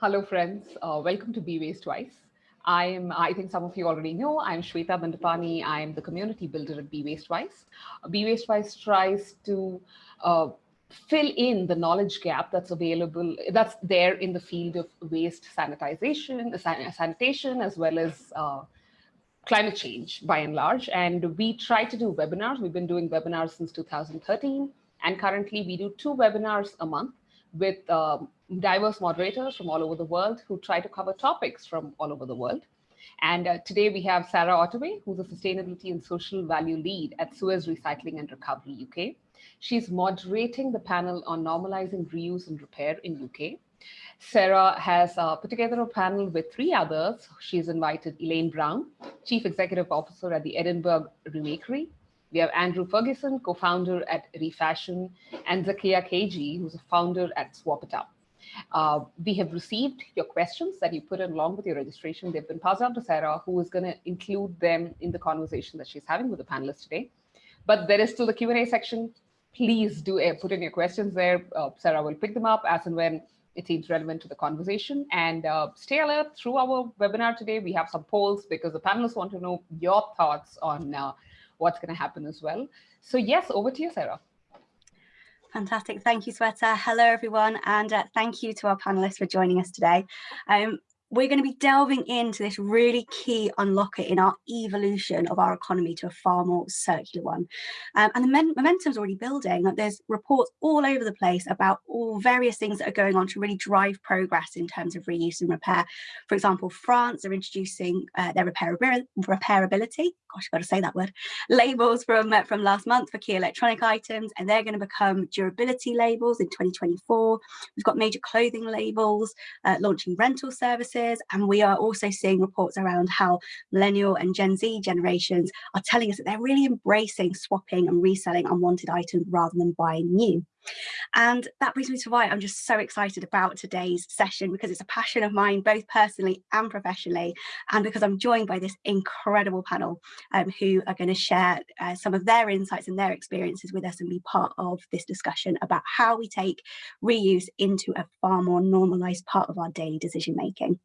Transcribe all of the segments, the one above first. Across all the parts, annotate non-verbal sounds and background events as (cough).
Hello, friends. Uh, welcome to Be Waste Wise. I am, I think some of you already know, I'm Shweta Bandapani. I am the community builder at Be Waste Wise. Be Waste Wise tries to uh, fill in the knowledge gap that's available, that's there in the field of waste sanitization, sanitation, as well as uh, climate change by and large. And we try to do webinars. We've been doing webinars since 2013. And currently we do two webinars a month with um, diverse moderators from all over the world who try to cover topics from all over the world. And uh, today we have Sarah Ottaway, who's a sustainability and social value lead at Suez Recycling and Recovery UK. She's moderating the panel on normalizing reuse and repair in UK. Sarah has uh, put together a panel with three others. She's invited Elaine Brown, Chief Executive Officer at the Edinburgh Remakery, we have Andrew Ferguson, co-founder at Refashion, and Zakia Kaji, who's a founder at Swap It Up. Uh, we have received your questions that you put in along with your registration. They've been passed on to Sarah, who is going to include them in the conversation that she's having with the panelists today. But there is still the Q&A section. Please do uh, put in your questions there. Uh, Sarah will pick them up as and when it seems relevant to the conversation. And uh, stay alert through our webinar today. We have some polls because the panelists want to know your thoughts on uh, what's going to happen as well. So yes, over to you, Sarah. Fantastic. Thank you, Sweta. Hello, everyone. And uh, thank you to our panelists for joining us today. Um, we're going to be delving into this really key unlocker in our evolution of our economy to a far more circular one. Um, and the momentum's already building. There's reports all over the place about all various things that are going on to really drive progress in terms of reuse and repair. For example, France are introducing uh, their repairability, repairability, gosh, I've got to say that word, labels from, uh, from last month for key electronic items, and they're going to become durability labels in 2024. We've got major clothing labels, uh, launching rental services, services. And we are also seeing reports around how millennial and Gen Z generations are telling us that they're really embracing swapping and reselling unwanted items rather than buying new. And that brings me to why I'm just so excited about today's session because it's a passion of mine, both personally and professionally, and because I'm joined by this incredible panel um, who are going to share uh, some of their insights and their experiences with us and be part of this discussion about how we take reuse into a far more normalized part of our daily decision making.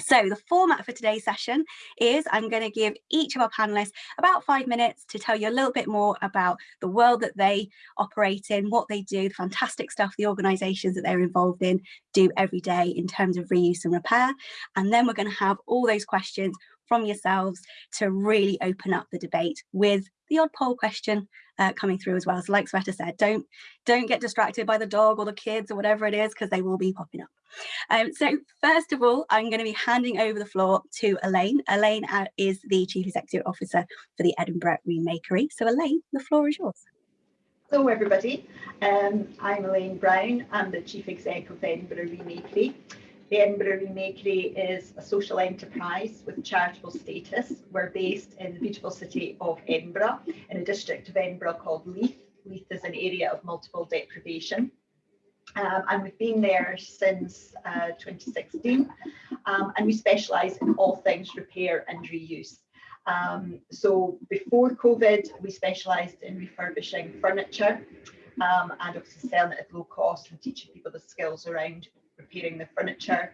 So the format for today's session is I'm going to give each of our panelists about five minutes to tell you a little bit more about the world that they operate in, what they do, the fantastic stuff the organisations that they're involved in do every day in terms of reuse and repair. And then we're going to have all those questions from yourselves to really open up the debate with the odd poll question uh, coming through as well. So like Sweta said, don't, don't get distracted by the dog or the kids or whatever it is, because they will be popping up. Um, so first of all, I'm going to be handing over the floor to Elaine. Elaine uh, is the Chief Executive Officer for the Edinburgh Remakery. So Elaine, the floor is yours. Hello everybody, um, I'm Elaine Brown, I'm the Chief Executive of Edinburgh Remakery. The Edinburgh Remakery is a social enterprise with charitable status. We're based in the beautiful city of Edinburgh, in a district of Edinburgh called Leith. Leith is an area of multiple deprivation. Um, and we've been there since uh, 2016 um, and we specialise in all things repair and reuse. Um, so before COVID, we specialised in refurbishing furniture um, and obviously selling it at low cost and teaching people the skills around repairing the furniture.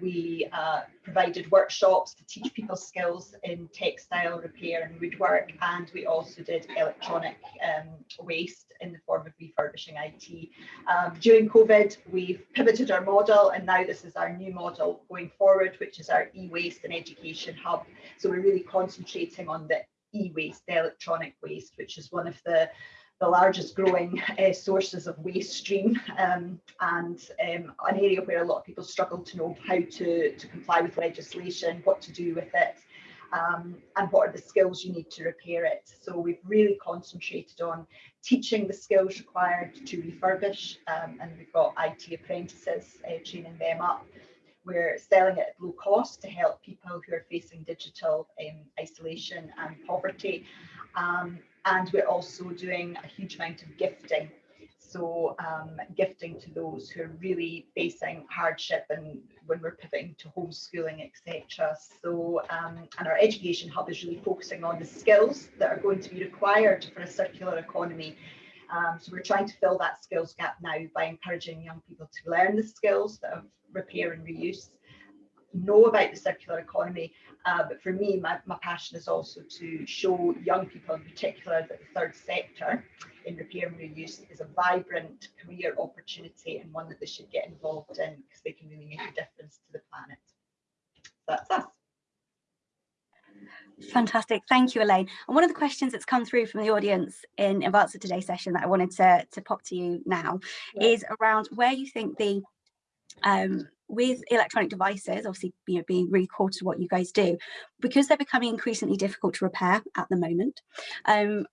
We uh, provided workshops to teach people skills in textile repair and woodwork, and we also did electronic um, waste in the form of refurbishing IT. Um, during COVID, we've pivoted our model, and now this is our new model going forward, which is our e-waste and education hub. So we're really concentrating on the e-waste, the electronic waste, which is one of the the largest growing uh, sources of waste stream um, and um, an area where a lot of people struggle to know how to, to comply with legislation, what to do with it, um, and what are the skills you need to repair it. So we've really concentrated on teaching the skills required to refurbish, um, and we've got IT apprentices uh, training them up. We're selling it at low cost to help people who are facing digital um, isolation and poverty. And we're also doing a huge amount of gifting. So um, gifting to those who are really facing hardship and when we're pivoting to homeschooling, etc. So, um, and our education hub is really focusing on the skills that are going to be required for a circular economy Um, so we're trying to fill that skills gap now by encouraging young people to learn the skills of repair and reuse, know about the circular economy. Uh, but for me, my, my passion is also to show young people in particular that the third sector in repair and reuse is a vibrant career opportunity and one that they should get involved in because they can really make a difference to the planet. So that's us. Fantastic. Thank you, Elaine. And one of the questions that's come through from the audience in advance of today's session that I wanted to, to pop to you now yeah. is around where you think the um, with electronic devices, obviously you know, being really core to what you guys do, because they're becoming increasingly difficult to repair at the moment, um,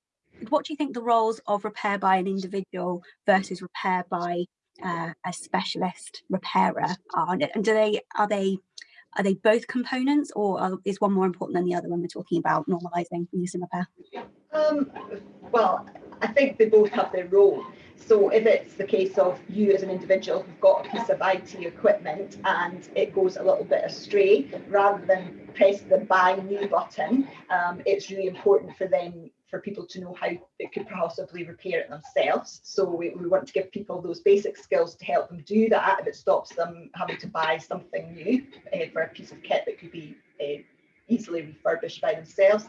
what do you think the roles of repair by an individual versus repair by uh, a specialist repairer are? And do they are they are they both components or are, is one more important than the other when we're talking about normalising use and repair? Um, well, I think they both have their role. So if it's the case of you as an individual who've got a piece of IT equipment and it goes a little bit astray, rather than press the buy new button, um, it's really important for them for people to know how they could possibly repair it themselves. So we, we want to give people those basic skills to help them do that if it stops them having to buy something new uh, for a piece of kit that could be uh, easily refurbished by themselves.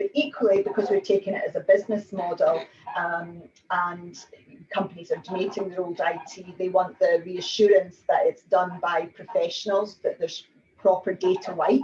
But equally, because we're taking it as a business model um, and companies are donating their old IT, they want the reassurance that it's done by professionals, that there's proper data wipe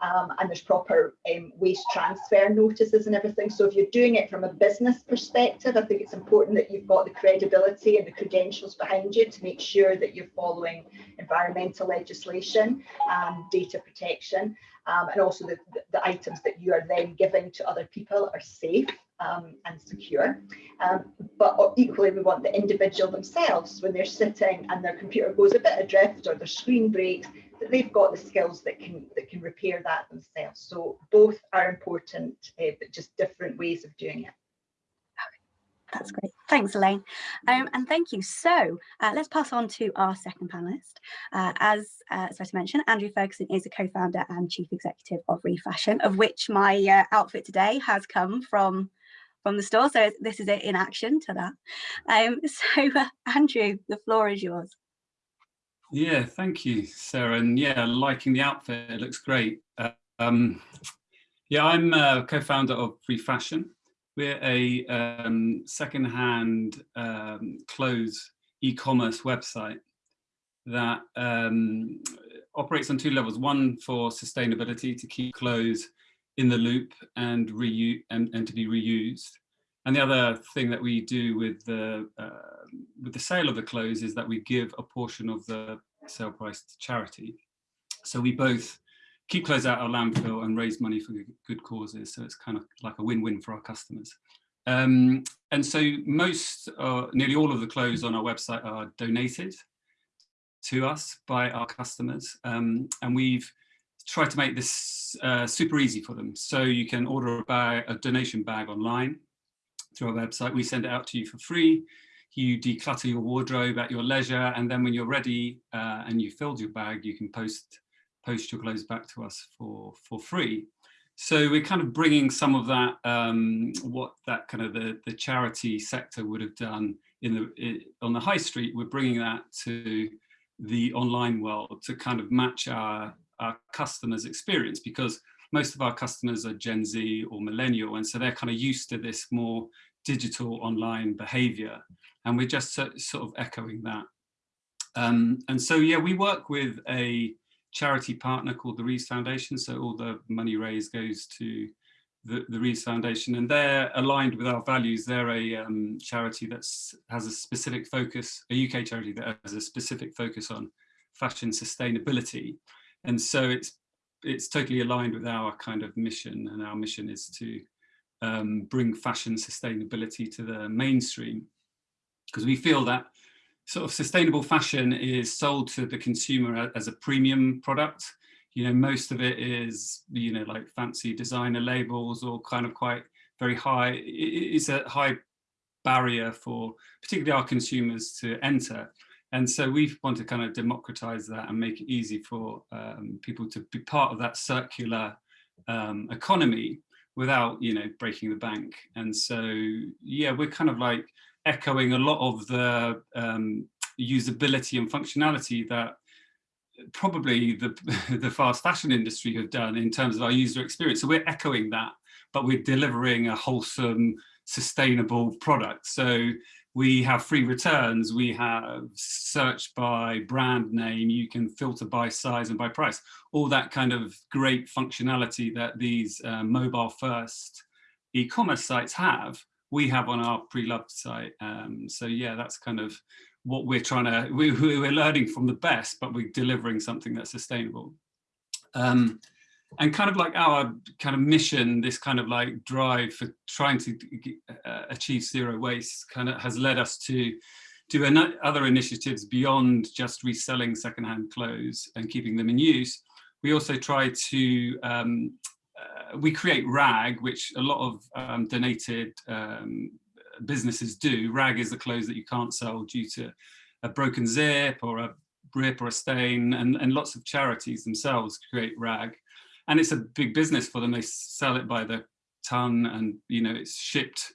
um, and there's proper um, waste transfer notices and everything. So if you're doing it from a business perspective, I think it's important that you've got the credibility and the credentials behind you to make sure that you're following environmental legislation and data protection. Um, and also the, the, items that you are then giving to other people are safe um, and secure. Um, but equally, we want the individual themselves, when they're sitting and their computer goes a bit adrift or their screen breaks, that they've got the skills that can that can repair that themselves. So both are important, uh, but just different ways of doing it. That's great. Thanks, Elaine. Um, and thank you. So uh, let's pass on to our second panelist. Uh, as uh, as I mentioned, Andrew Ferguson is a co-founder and chief executive of Refashion, of which my uh, outfit today has come from from the store. So this is it in action to that. Um, (laughs) so uh, Andrew, the floor is yours. Yeah, thank you, Sarah. And yeah, liking the outfit, it looks great. Uh, um, yeah, I'm a co-founder of Refashion. We're a um, second-hand um, clothes e-commerce website that um, operates on two levels. One for sustainability, to keep clothes in the loop and, and, and to be reused. And the other thing that we do with the uh, with the sale of the clothes is that we give a portion of the sale price to charity. So we both keep clothes out our landfill and raise money for good causes. So it's kind of like a win-win for our customers. Um, and so most, uh, nearly all of the clothes on our website are donated to us by our customers. Um, and we've tried to make this uh, super easy for them. So you can order a, bag, a donation bag online through our website. We send it out to you for free. You declutter your wardrobe at your leisure, and then when you're ready uh, and you've filled your bag, you can post post your clothes back to us for for free. So we're kind of bringing some of that, um, what that kind of the, the charity sector would have done in the it, on the high street. We're bringing that to the online world to kind of match our, our customers' experience because most of our customers are Gen Z or millennial, and so they're kind of used to this more digital online behavior. And we're just so, sort of echoing that. Um, and so, yeah, we work with a charity partner called the Rees Foundation. So all the money raised goes to the, the Rees Foundation and they're aligned with our values. They're a um, charity that has a specific focus, a UK charity that has a specific focus on fashion sustainability. And so it's it's totally aligned with our kind of mission and our mission is to um, bring fashion sustainability to the mainstream because we feel that sort of sustainable fashion is sold to the consumer as a premium product. You know, most of it is, you know, like fancy designer labels or kind of quite very high. It's a high barrier for particularly our consumers to enter. And so we want to kind of democratize that and make it easy for um, people to be part of that circular um, economy without, you know, breaking the bank. And so, yeah, we're kind of like echoing a lot of the um, usability and functionality that probably the, (laughs) the fast fashion industry have done in terms of our user experience. So we're echoing that, but we're delivering a wholesome, sustainable product. So we have free returns, we have search by brand name, you can filter by size and by price, all that kind of great functionality that these uh, mobile first e-commerce sites have, we have on our pre-loved site. Um, so yeah, that's kind of what we're trying to, we, we're learning from the best, but we're delivering something that's sustainable. Um, and kind of like our kind of mission, this kind of like drive for trying to uh, achieve zero waste kind of has led us to do other initiatives beyond just reselling secondhand clothes and keeping them in use. We also try to, um, uh, we create RAG, which a lot of um, donated um, businesses do. RAG is the clothes that you can't sell due to a broken zip or a rip or a stain and, and lots of charities themselves create RAG and it's a big business for them. They sell it by the ton and, you know, it's shipped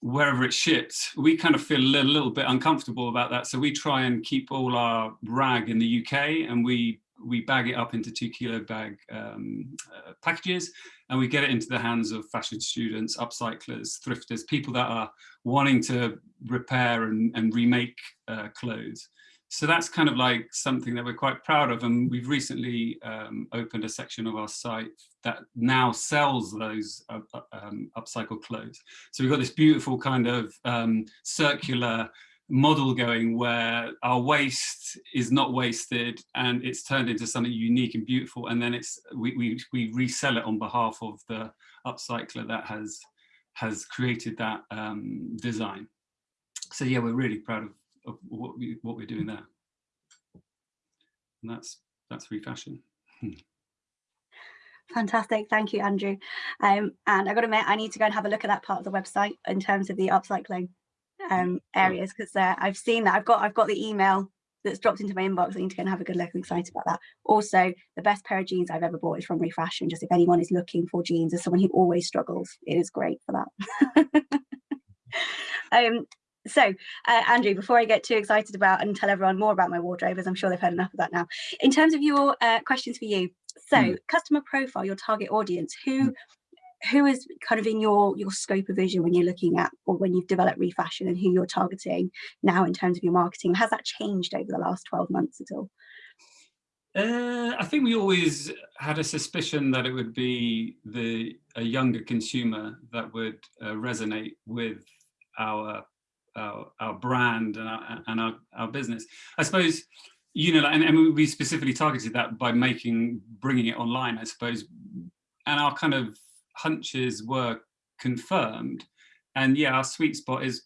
wherever it's shipped. We kind of feel a little, little bit uncomfortable about that. So we try and keep all our rag in the UK and we we bag it up into two kilo bag um, uh, packages and we get it into the hands of fashion students, upcyclers, thrifters, people that are wanting to repair and, and remake uh, clothes so that's kind of like something that we're quite proud of. And we've recently um, opened a section of our site that now sells those uh, uh um, upcycled clothes. So we've got this beautiful kind of um, circular model going where our waste is not wasted and it's turned into something unique and beautiful. And then it's we, we, we resell it on behalf of the upcycler that has has created that um, design. So yeah, we're really proud of of what we what we're doing there. And that's that's refashion. (laughs) Fantastic, thank you, Andrew. Um, and I got to admit, I need to go and have a look at that part of the website in terms of the upcycling um, areas because uh, I've seen that. I've got I've got the email that's dropped into my inbox. I need to go and have a good look. I'm excited about that. Also, the best pair of jeans I've ever bought is from Refashion. Just if anyone is looking for jeans as someone who always struggles, it is great for that. (laughs) um, so, uh, Andrew, before I get too excited about and tell everyone more about my wardrobe, as I'm sure they've heard enough of that now, in terms of your uh, questions for you, so mm. customer profile, your target audience, who mm. Who is kind of in your your scope of vision when you're looking at or when you've developed refashion and who you're targeting now in terms of your marketing? Has that changed over the last 12 months at all? Uh, I think we always had a suspicion that it would be the a younger consumer that would uh, resonate with our our, our brand and, our, and our, our business. I suppose, you know, and, and we specifically targeted that by making, bringing it online, I suppose, and our kind of hunches were confirmed. And yeah, our sweet spot is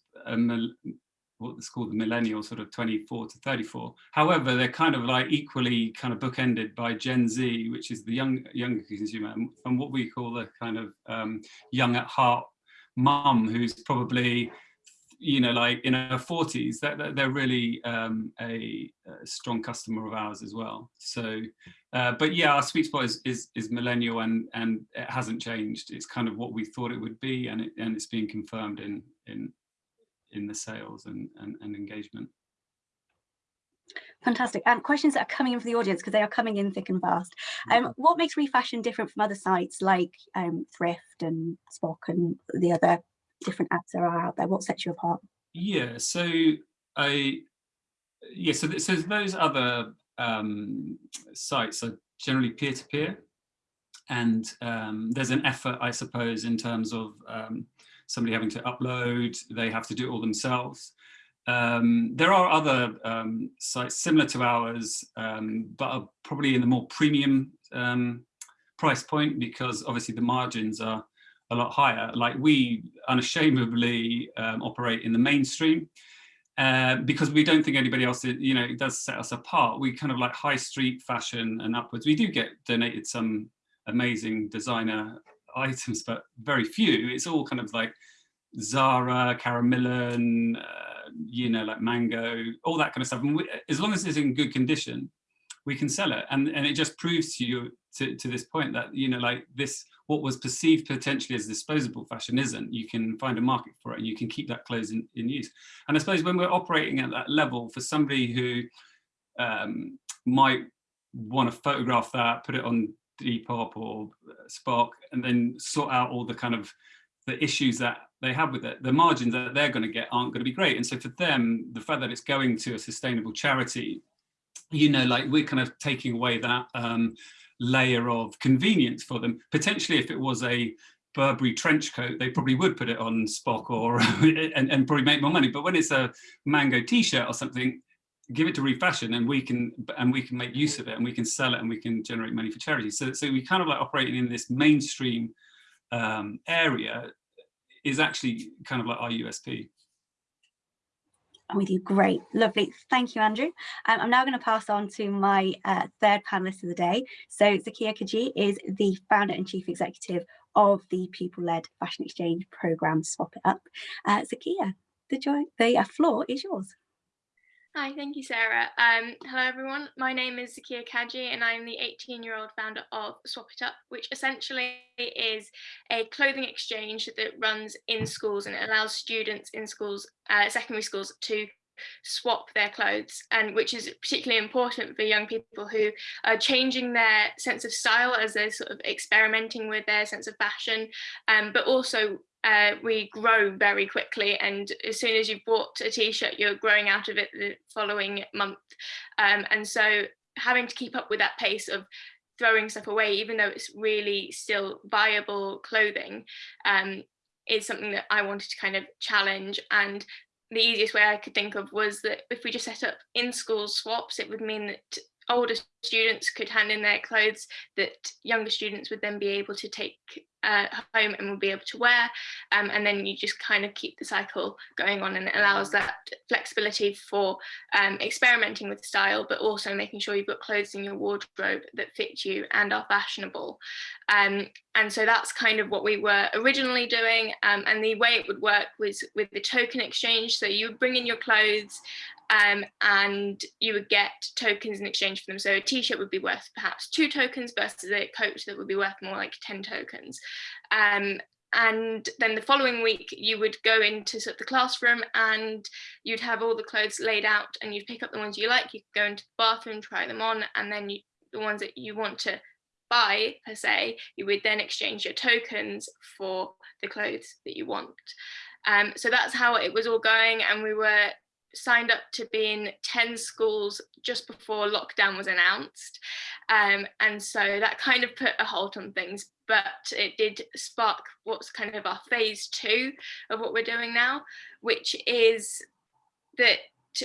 what's called the millennial, sort of 24 to 34. However, they're kind of like equally kind of bookended by Gen Z, which is the young younger consumer, and what we call the kind of um, young at heart mum, who's probably you know, like in her 40s, that, they're really um, a, a, strong customer of ours as well. So, uh, but yeah, our sweet spot is, is, is millennial and and it hasn't changed. It's kind of what we thought it would be, and it, and it's being confirmed in in in the sales and and, and engagement. Fantastic. And questions that are coming in for the audience because they are coming in thick and fast. Um, mm-hmm. what makes Refashion different from other sites like um, Thrift and Spock and the other different apps there are out there? What sets you apart? Yeah, so I, yeah, so, so those other um, sites are generally peer-to-peer. -peer, and um, there's an effort, I suppose, in terms of um, somebody having to upload, they have to do it all themselves. Um, there are other um, sites similar to ours, um, but are probably in the more premium um, price point because obviously the margins are a lot higher. Like we unashamedly um, operate in the mainstream uh, because we don't think anybody else, you know, it does set us apart. We kind of like high street fashion and upwards. We do get donated some amazing designer (laughs) items, but very few. It's all kind of like Zara, Karen Millen, uh, you know, like Mango, all that kind of stuff. And we, as long as it's in good condition, we can sell it. And, and it just proves to you to, to this point that, you know, like this, what was perceived potentially as disposable fashion isn't, you can find a market for it and you can keep that clothes in, in use. And I suppose when we're operating at that level for somebody who um, might want to photograph that, put it on Depop or Spark, and then sort out all the kind of the issues that they have with it, the margins that they're going to get aren't going to be great. And so for them, the fact that it's going to a sustainable charity, you know, like we're kind of taking away that um, layer of convenience for them. Potentially, if it was a Burberry trench coat, they probably would put it on Spock or (laughs) and, and probably make more money. But when it's a mango t-shirt or something, give it to refashion and we can and we can make use of it and we can sell it and we can generate money for charity. So so we kind of like operating in this mainstream um, area is actually kind of like our USP. I'm with you. Great. Lovely. Thank you, Andrew. Um, I'm now going to pass on to my uh, third panelist of the day. So Zakia Kaji is the founder and chief executive of the people-led fashion exchange program Swap It Up. Uh, Zakia, the, joy, the uh, floor is yours. Hi, thank you, Sarah. Um, hello, everyone. My name is Zakia Kaji, and I'm the 18-year-old founder of Swap It Up, which essentially is a clothing exchange that runs in schools and it allows students in schools, uh, secondary schools, to swap their clothes and which is particularly important for young people who are changing their sense of style as they're sort of experimenting with their sense of fashion um, but also uh, we grow very quickly and as soon as you've bought a t-shirt you're growing out of it the following month. Um, and so having to keep up with that pace of throwing stuff away even though it's really still viable clothing um, is something that I wanted to kind of challenge. And the easiest way I could think of was that if we just set up in school swaps it would mean that older students could hand in their clothes that younger students would then be able to take uh, home and will be able to wear um, and then you just kind of keep the cycle going on and it allows that flexibility for um, experimenting with style but also making sure you've got clothes in your wardrobe that fit you and are fashionable. Um, and so that's kind of what we were originally doing um, and the way it would work was with the token exchange. So you would bring in your clothes um, and you would get tokens in exchange for them. So a t-shirt would be worth perhaps two tokens versus a coat that would be worth more like 10 tokens. Um, and then the following week you would go into sort of the classroom and you'd have all the clothes laid out and you'd pick up the ones you like, you could go into the bathroom, try them on, and then you, the ones that you want to buy per se, you would then exchange your tokens for the clothes that you want. Um, so that's how it was all going and we were signed up to be in 10 schools just before lockdown was announced. Um, and so that kind of put a halt on things, but it did spark what's kind of our phase two of what we're doing now, which is that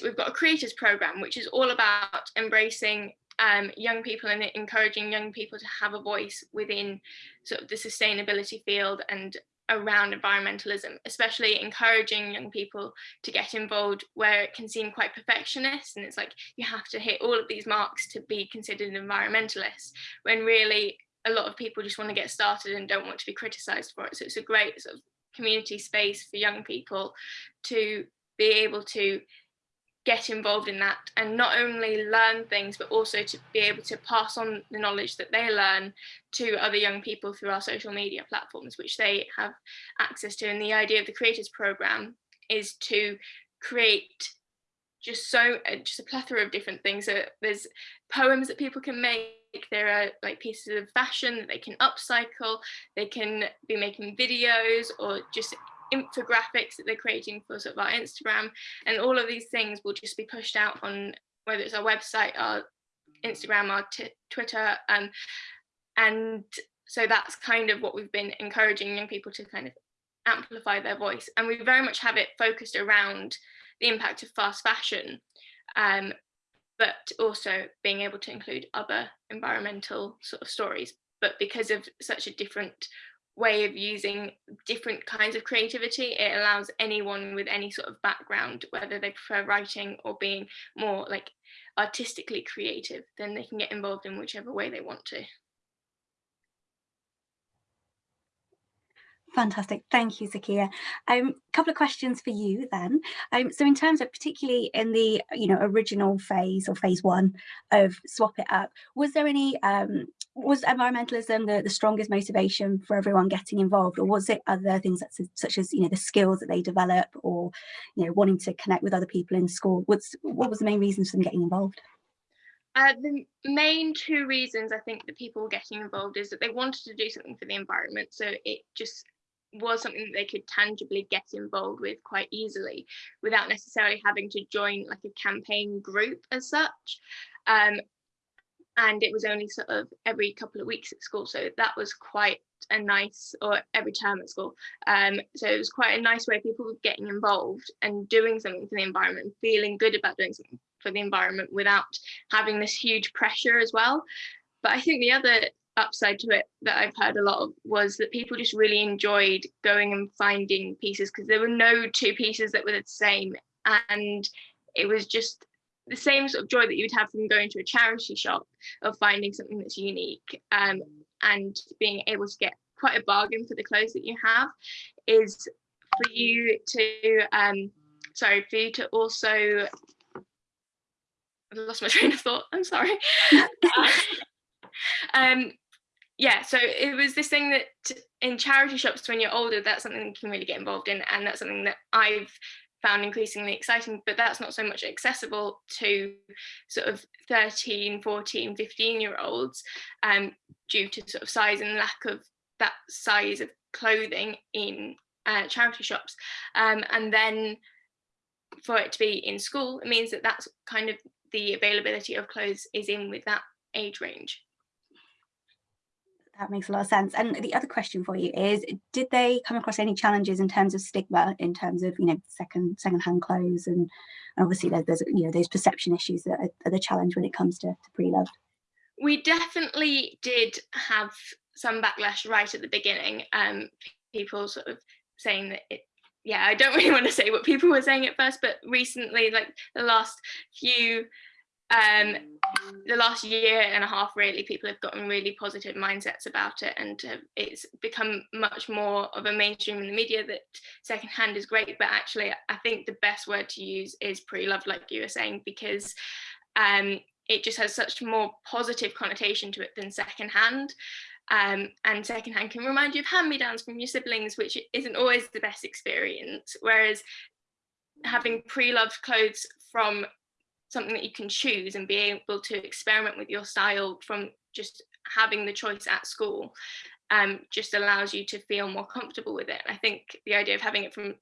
we've got a creators program, which is all about embracing um, young people and encouraging young people to have a voice within sort of the sustainability field and around environmentalism, especially encouraging young people to get involved where it can seem quite perfectionist and it's like you have to hit all of these marks to be considered an environmentalist when really a lot of people just want to get started and don't want to be criticized for it. So it's a great sort of community space for young people to be able to get involved in that and not only learn things but also to be able to pass on the knowledge that they learn to other young people through our social media platforms which they have access to. And the idea of the creators program is to create just so uh, just a plethora of different things. So there's poems that people can make. There are like pieces of fashion that they can upcycle. They can be making videos or just infographics that they're creating for sort of our Instagram and all of these things will just be pushed out on whether it's our website, our Instagram, our Twitter um, and so that's kind of what we've been encouraging young people to kind of amplify their voice. And we very much have it focused around the impact of fast fashion um, but also being able to include other environmental sort of stories. But because of such a different way of using different kinds of creativity. It allows anyone with any sort of background, whether they prefer writing or being more like artistically creative, then they can get involved in whichever way they want to. Fantastic. Thank you, Zakia. A um, couple of questions for you then. Um, so in terms of particularly in the you know original phase or phase one of Swap It Up, was there any, um, was environmentalism the, the strongest motivation for everyone getting involved or was it other things such as, such as you know the skills that they develop or you know wanting to connect with other people in school? What's, what was the main reasons for them getting involved? Uh, the main two reasons I think that people were getting involved is that they wanted to do something for the environment. So it just was something that they could tangibly get involved with quite easily without necessarily having to join like a campaign group as such. Um, and it was only sort of every couple of weeks at school. So that was quite a nice, or every term at school. Um, so it was quite a nice way of people getting involved and doing something for the environment, feeling good about doing something for the environment without having this huge pressure as well. But I think the other upside to it that I've heard a lot of was that people just really enjoyed going and finding pieces because there were no two pieces that were the same and it was just the same sort of joy that you'd have from going to a charity shop of finding something that's unique um, and being able to get quite a bargain for the clothes that you have is for you to um sorry for you to also I lost my (laughs) train of thought I'm sorry (laughs) um yeah, so it was this thing that in charity shops when you're older, that's something you can really get involved in. And that's something that I've found increasingly exciting, but that's not so much accessible to sort of 13, 14, 15 year olds um, due to sort of size and lack of that size of clothing in uh, charity shops. Um, and then for it to be in school, it means that that's kind of the availability of clothes is in with that age range that makes a lot of sense. And the other question for you is, did they come across any challenges in terms of stigma, in terms of, you know, second second-hand clothes and obviously there's, there's, you know, those perception issues that are, are the challenge when it comes to, to pre-loved? We definitely did have some backlash right at the beginning. Um, people sort of saying that it yeah, I don't (laughs) really want to say what people were saying at first, but recently, like the last few um, the last year and a half really people have gotten really positive mindsets about it and uh, it's become much more of a mainstream in the media that secondhand is great but actually I think the best word to use is pre-loved like you were saying because um, it just has such more positive connotation to it than secondhand. Um, and secondhand can remind you of hand-me-downs from your siblings which isn't always the best experience whereas having pre-loved clothes from something that you can choose and be able to experiment with your style from just having the choice at school um, just allows you to feel more comfortable with it. I think the idea of having it from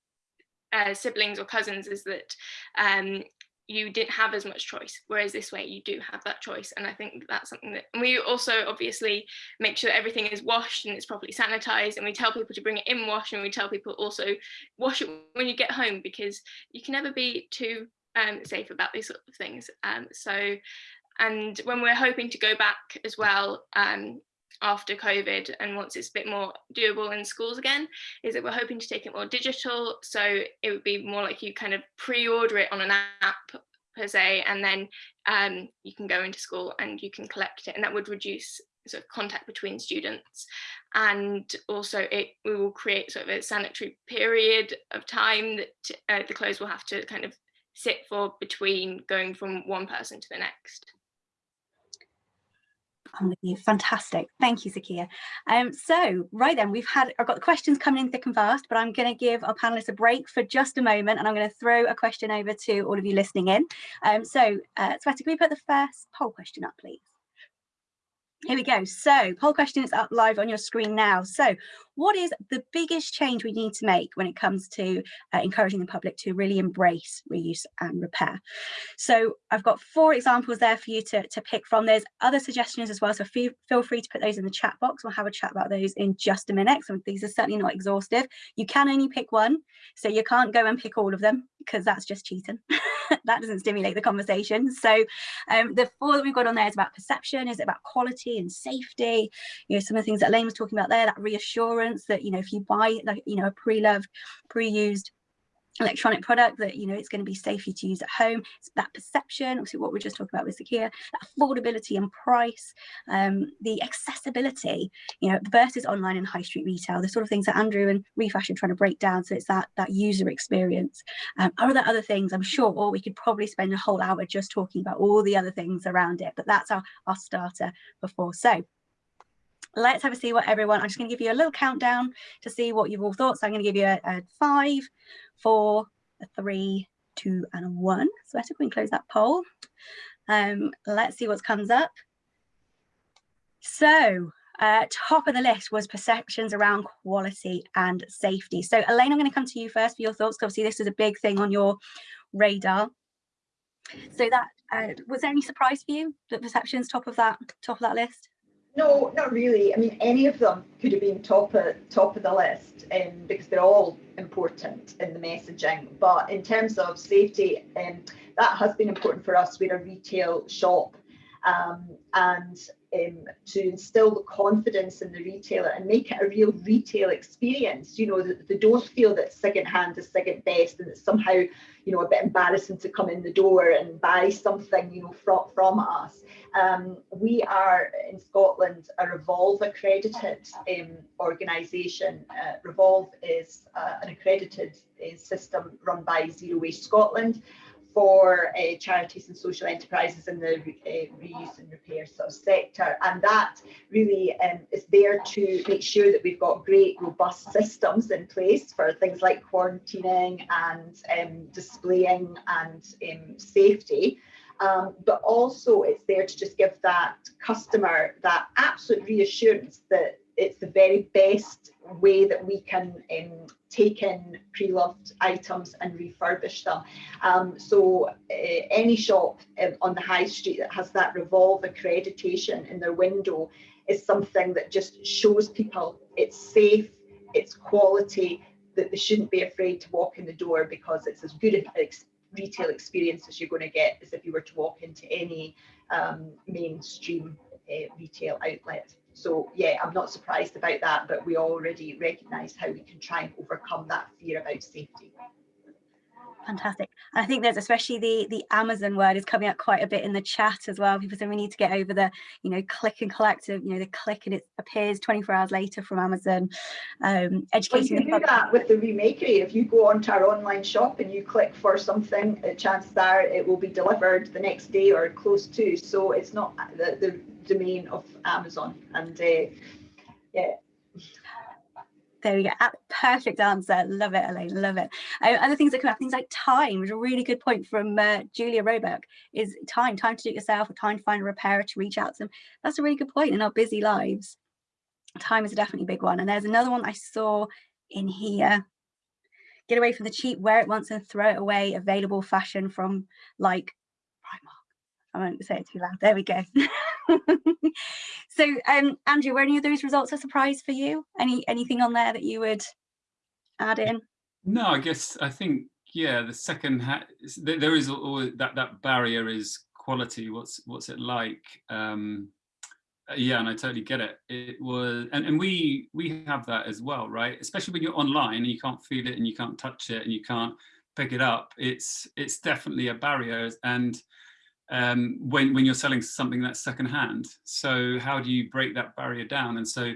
uh, siblings or cousins is that um, you didn't have as much choice, whereas this way you do have that choice. And I think that's something that, we also obviously make sure that everything is washed and it's properly sanitized. And we tell people to bring it in wash and we tell people also wash it when you get home because you can never be too um, safe about these sort of things. Um, so, and when we're hoping to go back as well um, after COVID and once it's a bit more doable in schools again, is that we're hoping to take it more digital. So it would be more like you kind of pre-order it on an app per se, and then um, you can go into school and you can collect it, and that would reduce sort of contact between students and also it we will create sort of a sanitary period of time that uh, the clothes will have to kind of sit for between going from one person to the next. I'm with you. Fantastic. Thank you, Zakia. Um, so, right then, we've had, I've got the questions coming in thick and fast, but I'm going to give our panelists a break for just a moment and I'm going to throw a question over to all of you listening in. Um, so, uh, can we put the first poll question up, please? Here we go. So poll question is up live on your screen now. So what is the biggest change we need to make when it comes to uh, encouraging the public to really embrace reuse and repair? So I've got four examples there for you to, to pick from. There's other suggestions as well, so feel, feel free to put those in the chat box. We'll have a chat about those in just a minute. So these are certainly not exhaustive. You can only pick one, so you can't go and pick all of them because that's just cheating. (laughs) (laughs) that doesn't stimulate the conversation. So um, the four that we've got on there is about perception, is it about quality and safety? You know, some of the things that Elaine was talking about there, that reassurance that, you know, if you buy like, you know, a pre-loved, pre-used electronic product that you know it's going to be safe for you to use at home. It's that perception obviously what we're just talking about with Zakia that affordability and price um, the accessibility you know versus online and high street retail the sort of things that Andrew and Refashion trying to break down. So it's that that user experience. Um, are there other things? I'm sure or we could probably spend a whole hour just talking about all the other things around it but that's our, our starter before. So let's have a see what everyone i'm just going to give you a little countdown to see what you've all thought so i'm going to give you a, a five four, a three, two, and a one. So think we close that poll. Um, let's see what comes up. So uh, top of the list was perceptions around quality and safety. So Elaine, I'm going to come to you first for your thoughts. Obviously, this is a big thing on your radar. So that uh, was there any surprise for you that perceptions top of that top of that list? No, not really. I mean, any of them could have been top of top of the list um, because they're all important in the messaging. But in terms of safety, um, that has been important for us. We're a retail shop, um, and um, to instill the confidence in the retailer and make it a real retail experience. You know, they don't feel that second hand is second best and it's somehow, you know, a bit embarrassing to come in the door and buy something, you know, from, from us. Um, we are in Scotland a Revolve accredited um, organisation. Uh, Revolve is uh, an accredited uh, system run by Zero Waste Scotland for uh, charities and social enterprises in the uh, reuse and repair sort of sector. And that really um, is there to make sure that we've got great, robust systems in place for things like quarantining and um, displaying and um, safety. Um, but also it's there to just give that customer that absolute reassurance that it's the very best way that we can um, take in pre-loved items and refurbish them. Um, so uh, any shop um, on the high street that has that Revolve accreditation in their window is something that just shows people it's safe, it's quality, that they shouldn't be afraid to walk in the door because it's as good a ex retail experience as you're going to get as if you were to walk into any um, mainstream uh, retail outlet. So yeah, I'm not surprised about that, but we already recognise how we can try and overcome that fear about safety. Fantastic. I think there's especially the the Amazon word is coming up quite a bit in the chat as well. People saying we need to get over the, you know, click and collect of, you know, the click and it appears 24 hours later from Amazon. Um, educating well, you can do that with the Remakery. If you go onto our online shop and you click for something, uh, chances are it will be delivered the next day or close to. So it's not the, the domain of Amazon. And uh, yeah. There we go. Perfect answer. Love it, Elaine. Love it. Um, other things that come up, things like time, which is a really good point from uh, Julia Roebuck, is time, time to do it yourself, or time to find a repairer to reach out to them. That's a really good point in our busy lives. Time is definitely a big one. And there's another one I saw in here. Get away from the cheap, wear it once and throw it away, available fashion from like Primark. I won't say it too loud. There we go. (laughs) (laughs) so um andrew were any of those results a surprise for you? Any anything on there that you would add in? No i guess i think yeah the second there is always that that barrier is quality what's what's it like? Um yeah and i totally get it. It was and, and we we have that as well right? Especially when you're online and you can't feel it and you can't touch it and you can't pick it up it's it's definitely a barrier. And um, when, when you're selling something that's secondhand. So how do you break that barrier down? And so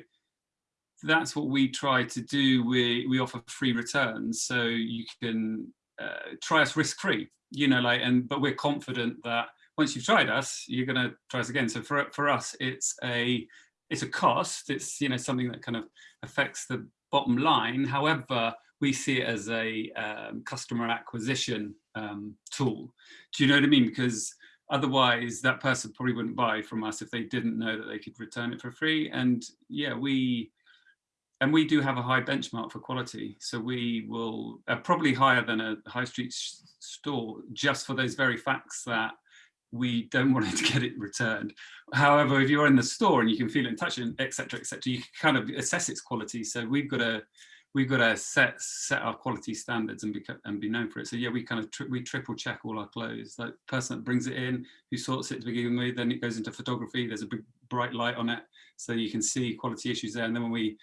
that's what we try to do. We, we offer free returns. So you can uh, try us risk-free, you know, like, and, but we're confident that once you've tried us, you're going to try us again. So for, for us, it's a, it's a cost. It's, you know, something that kind of affects the bottom line. However, we see it as a um, customer acquisition um, tool. Do you know what I mean? Because otherwise that person probably wouldn't buy from us if they didn't know that they could return it for free. And yeah we and we do have a high benchmark for quality. So we will uh, probably higher than a high street store just for those very facts that we don't want it to get it returned. However if you're in the store and you can feel it and touch it etc etc you can kind of assess its quality. So we've got a we've got to set set our quality standards and be and be known for it. So yeah, we kind of tri we triple check all our clothes. Like person that brings it in, who sorts it to begin with, then it goes into photography. There's a big bright light on it, so you can see quality issues there. And then when we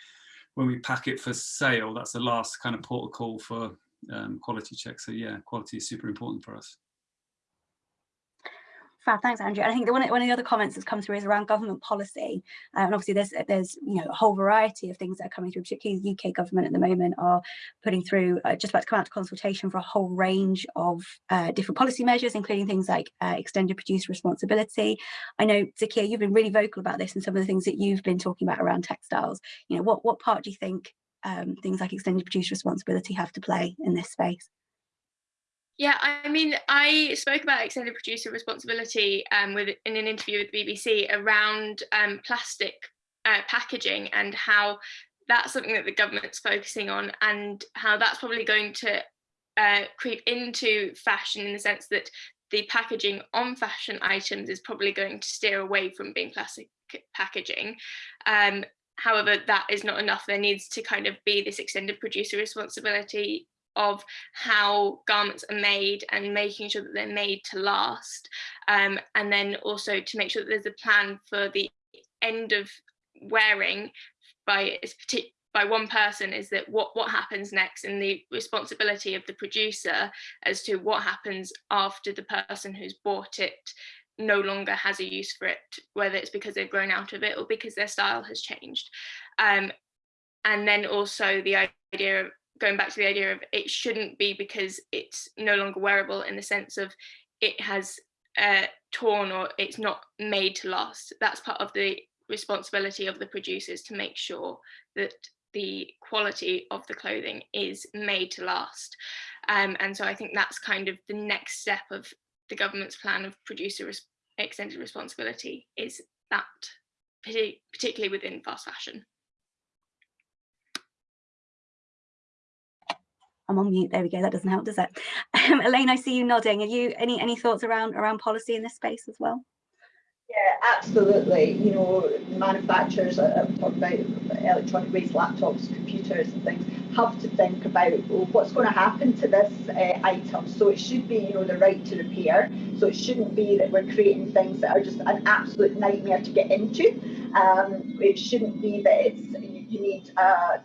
when we pack it for sale, that's the last kind of port of call for um, quality check. So yeah, quality is super important for us. Fab, thanks, Andrew. I think the one, one of the other comments that's come through is around government policy. Um, and obviously there's there's you know a whole variety of things that are coming through, particularly the UK government at the moment are putting through, uh, just about to come out to consultation for a whole range of uh, different policy measures, including things like uh, extended producer responsibility. I know, Zakia, you've been really vocal about this and some of the things that you've been talking about around textiles. You know, what, what part do you think um, things like extended producer responsibility have to play in this space? Yeah, I mean, I spoke about extended producer responsibility um, with in an interview with the BBC around um, plastic uh, packaging and how that's something that the government's focusing on and how that's probably going to uh, creep into fashion in the sense that the packaging on fashion items is probably going to steer away from being plastic packaging. Um, however, that is not enough. There needs to kind of be this extended producer responsibility of how garments are made and making sure that they're made to last um, and then also to make sure that there's a plan for the end of wearing by by one person is that what what happens next and the responsibility of the producer as to what happens after the person who's bought it no longer has a use for it whether it's because they've grown out of it or because their style has changed. Um, and then also the idea going back to the idea of it shouldn't be because it's no longer wearable in the sense of it has uh, torn or it's not made to last. That's part of the responsibility of the producers to make sure that the quality of the clothing is made to last. Um, and so I think that's kind of the next step of the government's plan of producer res extended responsibility is that, particularly within fast fashion. I'm on mute. There we go. That doesn't help, does it? (laughs) Um, Elaine, I see you nodding. Are you any any thoughts around around policy in this space as well? Yeah, absolutely. You know, manufacturers, I'm talking about electronic waste, laptops, computers and things, have to think about what's going to happen to this uh, item. So it should be, you know, the right to repair. So it shouldn't be that we're creating things that are just an absolute nightmare to get into. Um, it shouldn't be that it's you need, uh,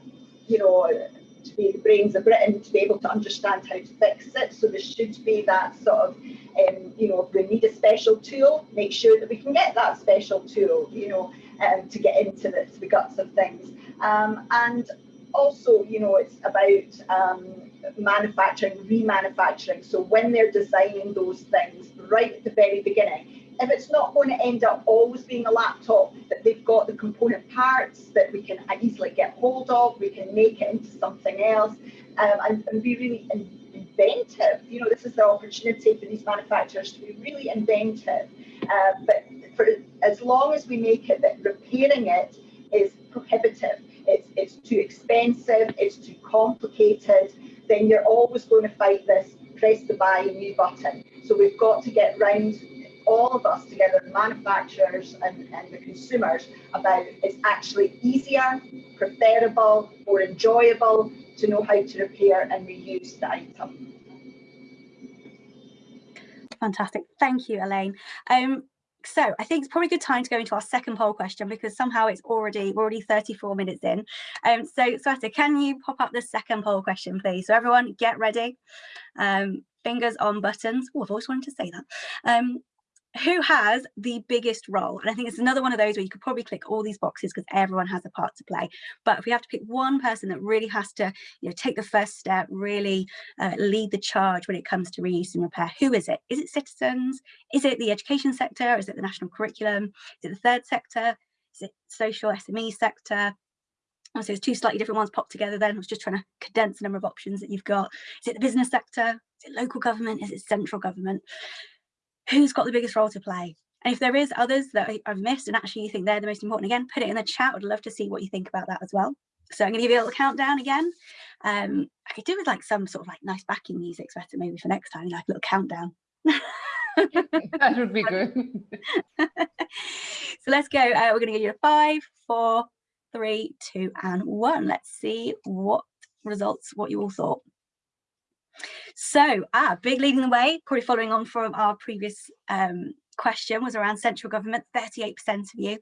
you know, to be the brains of Britain to be able to understand how to fix it. So there should be that sort of, um, you know, if we need a special tool, make sure that we can get that special tool, you know, um, to get into the, the guts of things. Um, and also, you know, it's about um, manufacturing, remanufacturing. So when they're designing those things right at the very beginning, if it's not going to end up always being a laptop, that they've got the component parts that we can easily get hold of, we can make it into something else um, and, and, be really inventive. You know, this is the opportunity for these manufacturers to be really inventive. Uh, but for as long as we make it that repairing it is prohibitive, it's, it's too expensive, it's too complicated, then you're always going to fight this press the buy new button. So we've got to get round all of us together, the manufacturers and, and the consumers, about it's actually easier, preferable, more enjoyable to know how to repair and reuse the item. Fantastic. Thank you, Elaine. Um, so I think it's probably a good time to go into our second poll question because somehow it's already we're already 34 minutes in. Um, so Sweta, can you pop up the second poll question, please? So everyone get ready. Um, fingers on buttons. Oh, I've always wanted to say that. Um, who has the biggest role? And I think it's another one of those where you could probably click all these boxes because everyone has a part to play. But if we have to pick one person that really has to you know, take the first step, really uh, lead the charge when it comes to reuse and repair, who is it? Is it citizens? Is it the education sector? Is it the national curriculum? Is it the third sector? Is it social SME sector? So there's two slightly different ones popped together then. I was just trying to condense the number of options that you've got. Is it the business sector? Is it local government? Is it central government? Who's got the biggest role to play? And if there is others that I've missed and actually you think they're the most important, again, put it in the chat. I'd love to see what you think about that as well. So I'm going to give you a little countdown again. Um, I could do with like some sort of like nice backing music better maybe for next time, like a little countdown. (laughs) that would be (laughs) good. so let's go. Uh, we're going to give you a five, four, three, two, and one. Let's see what results, what you all thought. So, ah, big leading the way, probably following on from our previous um, question was around central government, 38% of you,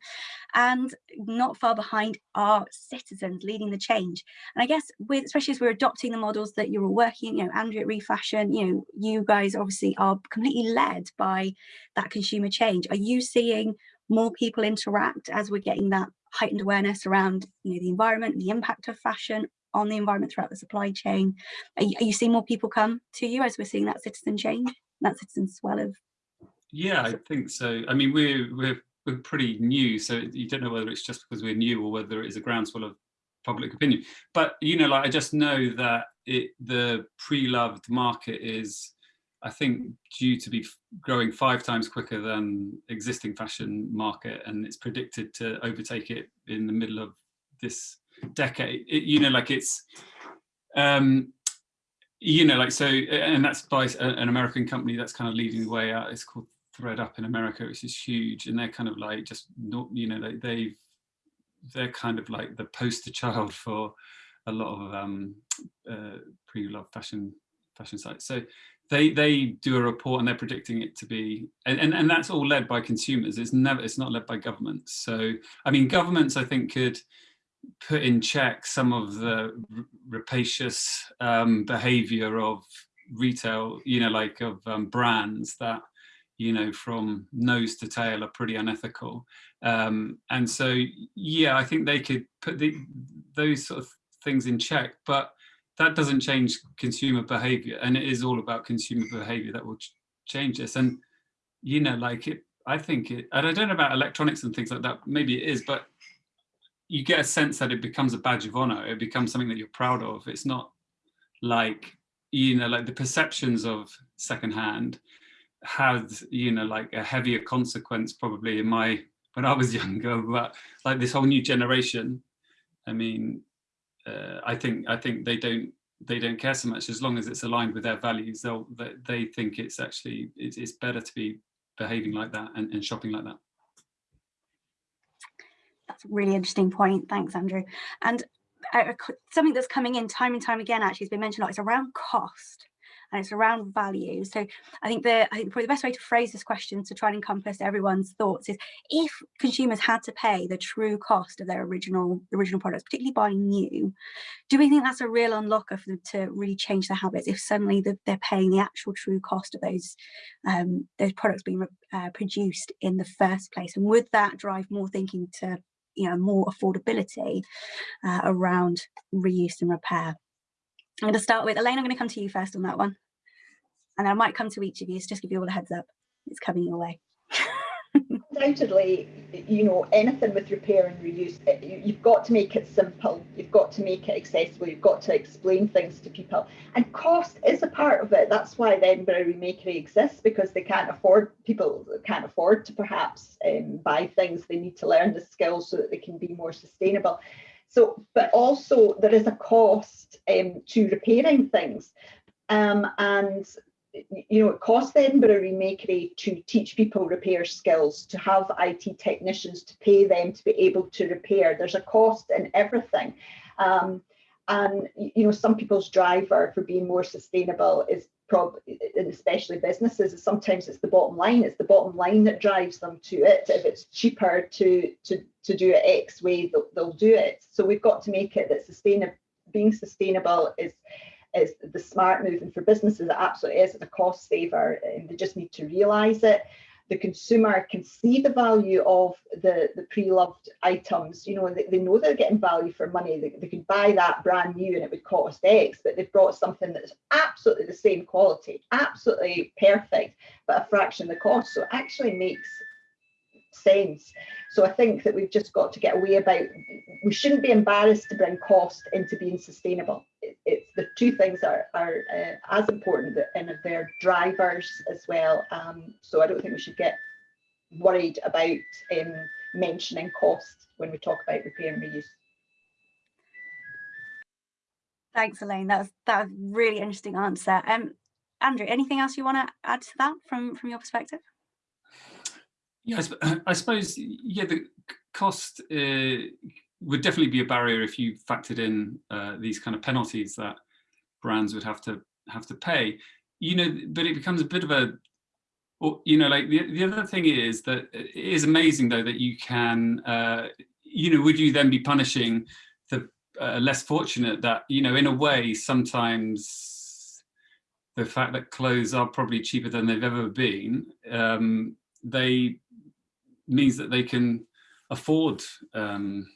and not far behind are citizens leading the change. And I guess with, especially as we're adopting the models that you're all working, you know, Andrew at Refashion, you know, you guys obviously are completely led by that consumer change. Are you seeing more people interact as we're getting that heightened awareness around you know, the environment, the impact of fashion on the environment throughout the supply chain? Are you, are you seeing more people come to you as we're seeing that citizen change, that citizen swell of yeah, I think so. I mean, we're we're we're pretty new, so you don't know whether it's just because we're new or whether it is a groundswell of public opinion. But you know, like I just know that it the pre-loved market is, I think, due to be growing five times quicker than existing fashion market, and it's predicted to overtake it in the middle of this decade. It, you know, like it's. Um, you know, like so, and that's by an American company that's kind of leading the way out. It's called thredUP in America, which is huge, and they're kind of like just not, you know, they, they've they're kind of like the poster child (laughs) for a lot of um, uh, pre-loved fashion fashion sites. So they they do a report and they're predicting it to be, and, and, and that's all led by consumers. It's never it's not led by governments. So I mean, governments I think could put in check some of the rapacious um, behavior of retail, you know, like of um, brands that you know, from nose to tail are pretty unethical. Um, and so, yeah, I think they could put the, those sort of things in check, but that doesn't change consumer behavior. And it is all about consumer behavior that will ch change this. And, you know, like it, I think it, and I don't know about electronics and things like that, maybe it is, but you get a sense that it becomes a badge of honor. It becomes something that you're proud of. It's not like, you know, like the perceptions of secondhand had you know like a heavier consequence probably in my when I was (laughs) younger but like this whole new generation I mean uh, I think I think they don't they don't care so much as long as it's aligned with their values they'll they, they think it's actually it's, it's better to be behaving like that and, and shopping like that that's a really interesting point thanks Andrew and uh, something that's coming in time and time again actually has been mentioned a lot is around cost and it's around value. So I think the I think probably the best way to phrase this question to try and encompass everyone's thoughts is if consumers had to pay the true cost of their original original products, particularly buying new, do we think that's a real unlocker for them to really change their habits if suddenly the, they're paying the actual true cost of those um, those products being uh, produced in the first place? And would that drive more thinking to you know more affordability uh, around reuse and repair? I'm going to start with Elaine. I'm going to come to you first on that one and I might come to each of you, so just give you all a heads up. It's coming your way. (laughs) Undoubtedly, you know, anything with repair and reuse, you've got to make it simple. You've got to make it accessible. You've got to explain things to people. And cost is a part of it. That's why the Edinburgh Remakery exists because they can't afford, people can't afford to perhaps um, buy things. They need to learn the skills so that they can be more sustainable. So, but also there is a cost um, to repairing things. Um, and you know, it costs the Edinburgh Remakery to teach people repair skills, to have IT technicians, to pay them to be able to repair. There's a cost in everything. Um, and, you know, some people's driver for being more sustainable is probably, and especially businesses, is sometimes it's the bottom line. It's the bottom line that drives them to it. If it's cheaper to, to, to do it X way, they'll, they'll do it. So we've got to make it that sustainable, being sustainable is is the smart move and for businesses it absolutely is it's a cost saver and they just need to realize it. The consumer can see the value of the the pre-loved items you know they, they know they're getting value for money they, they could buy that brand new and it would cost x but they've brought something that's absolutely the same quality absolutely perfect but a fraction of the cost. So it actually makes sense. So I think that we've just got to get away about, we shouldn't be embarrassed to bring cost into being sustainable. It, it's the two things are, are uh, as important and they're drivers as well. Um, so I don't think we should get worried about um, mentioning cost when we talk about repair and reuse. Thanks, Elaine. That was that was really interesting answer. Um, Andrew, anything else you want to add to that from from your perspective? Yeah, I, (clears throat) I suppose, yeah, the cost uh, would definitely be a barrier if you factored in uh, these kind of penalties that brands would have to have to pay. You know, but it becomes a bit of a you know, like the, the other thing is that it is amazing though that you can, uh, you know, would you then be punishing the uh, less fortunate that, you know, in a way, sometimes the fact that clothes are probably cheaper than they've ever been, um, they means that they can afford um,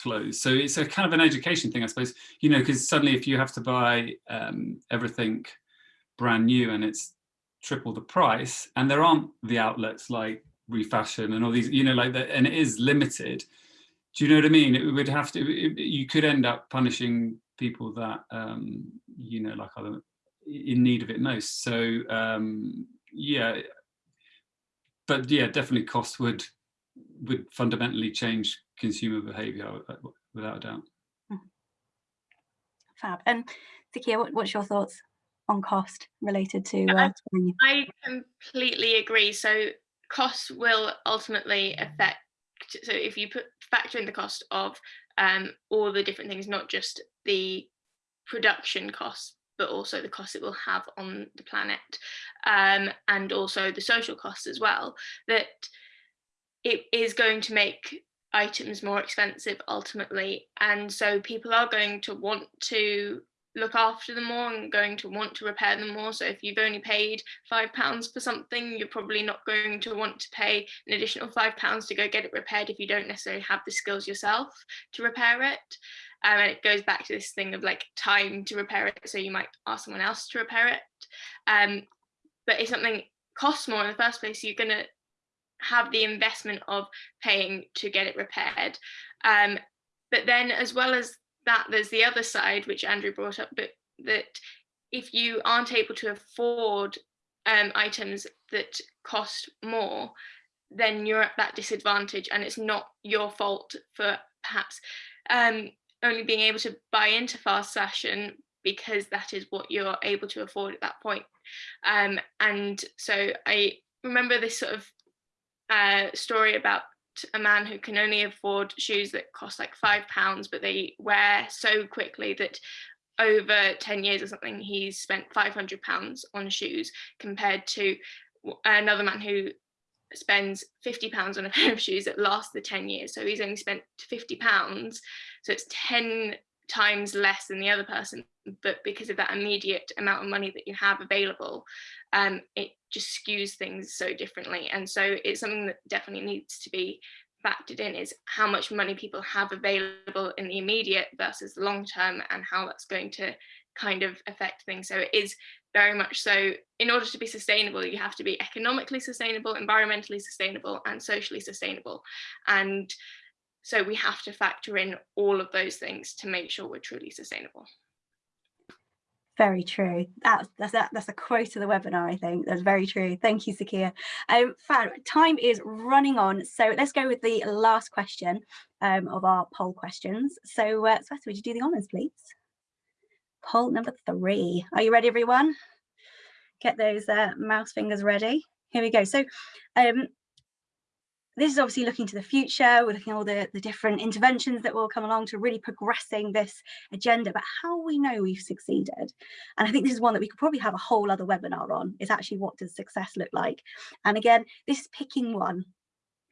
clothes. So it's a kind of an education thing, I suppose, you know, because suddenly if you have to buy um, everything brand new and it's triple the price and there aren't the outlets like refashion and all these, you know, like that, and it is limited. Do you know what I mean? It would have to, it, you could end up punishing people that, um, you know, like other in need of it most. So um, yeah, but yeah, definitely cost would would fundamentally change consumer behavior uh, without a doubt. Mm-hmm. Fab. And Zakia, what, what's your thoughts on cost related to? Uh, I completely agree. So costs will ultimately affect. So if you put factor in the cost of um, all the different things, not just the production costs, but also the cost it will have on the planet, um, and also the social costs as well. That it is going to make items more expensive ultimately and so people are going to want to look after them more and going to want to repair them more so if you've only paid five pounds for something you're probably not going to want to pay an additional five pounds to go get it repaired if you don't necessarily have the skills yourself to repair it um, and it goes back to this thing of like time to repair it so you might ask someone else to repair it um, but if something costs more in the first place you're going to have the investment of paying to get it repaired. Um, but then as well as that, there's the other side, which Andrew brought up, but that if you aren't able to afford um, items that cost more, then you're at that disadvantage and it's not your fault for perhaps um, only being able to buy into fast fashion because that is what you're able to afford at that point. Um, and so I remember this sort of uh, story about a man who can only afford shoes that cost like five pounds, but they wear so quickly that over 10 years or something, he's spent 500 pounds on shoes compared to another man who spends 50 pounds on a pair of shoes that last the 10 years. So he's only spent 50 pounds. So it's 10 times less than the other person. But because of that immediate amount of money that you have available, um, it just skews things so differently. And so it's something that definitely needs to be factored in is how much money people have available in the immediate versus long term and how that's going to kind of affect things. So it is very much so in order to be sustainable, you have to be economically sustainable, environmentally sustainable and socially sustainable. And so we have to factor in all of those things to make sure we're truly sustainable. Very true. That's that's that, that's a quote of the webinar. I think that's very true. Thank you, Zakia. Um, Fab, time is running on, so let's go with the last question um, of our poll questions. So, uh, Sweta, would you do the honours, please? Poll number three. Are you ready, everyone? Get those uh, mouse fingers ready. Here we go. So, um, this is obviously looking to the future. We're looking at all the, the different interventions that will come along to really progressing this agenda, but how we know we've succeeded. And I think this is one that we could probably have a whole other webinar on, is actually what does success look like? And again, this is picking one,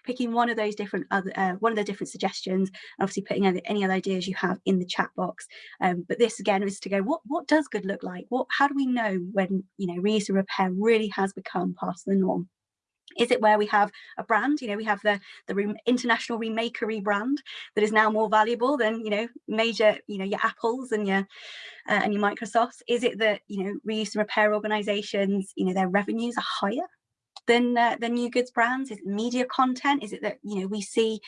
picking one of those different other, uh, one of the different suggestions, and obviously putting any other ideas you have in the chat box. Um, but this again is to go, what, what does good look like? What, how do we know when, you know, reuse and repair really has become part of the norm? Is it where we have a brand, you know, we have the, the international remakery brand that is now more valuable than, you know, major, you know, your Apples and your uh, and your Microsofts? Is it that, you know, reuse and repair organizations, you know, their revenues are higher than uh, than new goods brands? Is it media content? Is it that, you know, we see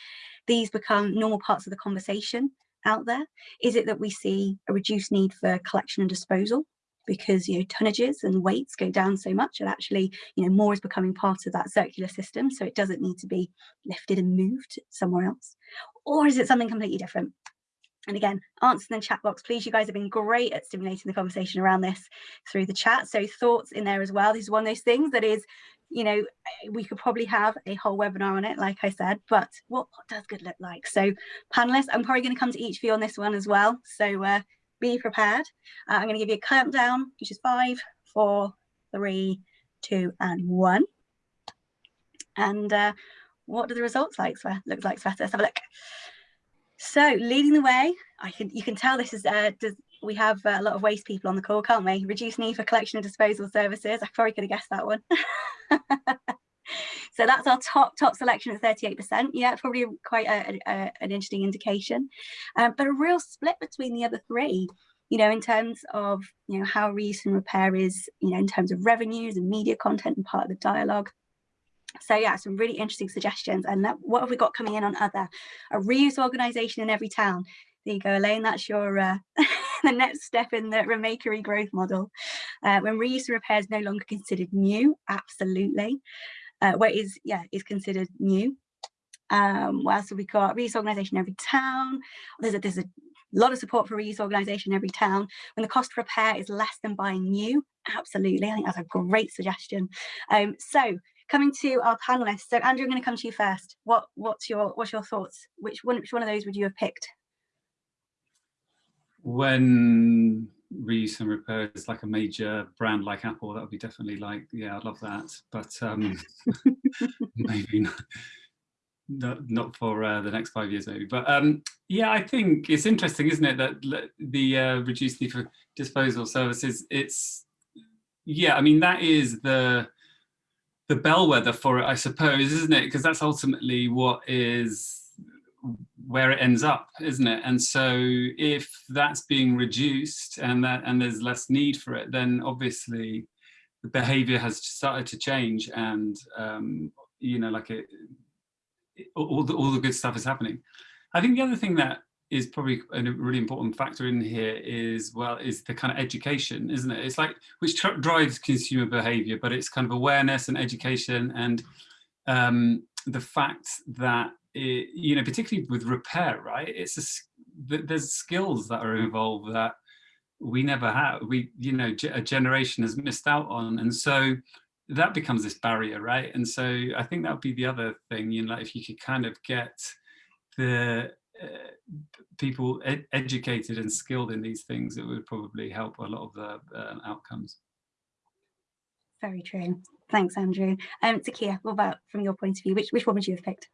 these become normal parts of the conversation out there? Is it that we see a reduced need for collection and disposal? Because you know tonnages and weights go down so much and actually you know more is becoming part of that circular system so it doesn't need to be lifted and moved somewhere else or is it something completely different and again, answer in the chat box, please. You guys have been great at stimulating the conversation around this through the chat. So thoughts in there as well. This is one of those things that is, you know, we could probably have a whole webinar on it, like I said, but what, what does good look like? So panelists, I'm probably going to come to each of you on this one as well. So uh, be prepared. Uh, I'm going to give you a countdown, which is five, four, three, two, and one. And uh, what do the results like look like, Sweta? Let's have a look. So leading the way, I can you can tell this is uh, does, we have a lot of waste people on the call, can't we? Reduce need for collection and disposal services. I probably could have guessed that one. (laughs) (laughs) so that's our top top selection at 38%. Yeah, probably quite a, a, an interesting indication, um, but a real split between the other three. You know, in terms of you know how reuse and repair is, you know, in terms of revenues and media content and part of the dialogue. So yeah, some really interesting suggestions. And that, what have we got coming in on other? A reuse organisation in every town. There you go, Elaine. That's your uh, (laughs) the next step in the remakery growth model. Uh, when reuse and repair is no longer considered new, absolutely. Uh, where is yeah is considered new. Um, what else have we got? Reuse organisation every town. There's a there's a lot of support for reuse organisation every town. When the cost of repair is less than buying new, absolutely. I think that's a great suggestion. Um, so coming to our panelists. So Andrew, I'm going to come to you first. What what's your what's your thoughts? Which one which one of those would you have picked? When reuse and repair is like a major brand like Apple, that would be definitely like, yeah, I'd love that. But um, (laughs) maybe not, not, not for uh, the next five years maybe. But um, yeah, I think it's interesting, isn't it, that the uh, reduced need for disposal services, it's, yeah, I mean, that is the, the bellwether for it, I suppose, isn't it? Because that's ultimately what is where it ends up, isn't it? And so if that's being reduced and that and there's less need for it, then obviously the behavior has started to change and um, you know, like it, all the all the good stuff is happening. I think the other thing that is probably a really important factor in here is well is the kind of education isn't it it's like which drives consumer behavior but it's kind of awareness and education and um, the fact that it, you know particularly with repair right it's a, there's skills that are involved that we never have we you know a generation has missed out on and so that becomes this barrier right and so i think that would be the other thing you know like if you could kind of get the uh, people ed educated and skilled in these things, it would probably help a lot of the uh, outcomes. Very true. Thanks, Andrew. Um, Zakia, what about from your point of view? Which, which one would you have picked?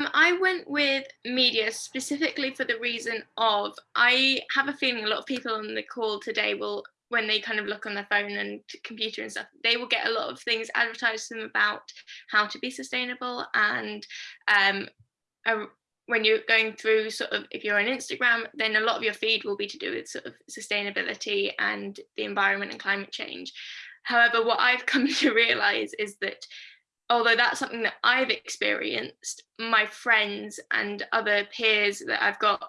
Um, I went with media specifically for the reason of I have a feeling a lot of people on the call today will when they kind of look on their phone and computer and stuff, they will get a lot of things advertised to them about how to be sustainable and um, when you're going through sort of if you're on Instagram, then a lot of your feed will be to do with sort of sustainability and the environment and climate change. However, what I've (laughs) come to realize is that although that's something that I've experienced, my friends and other peers that I've got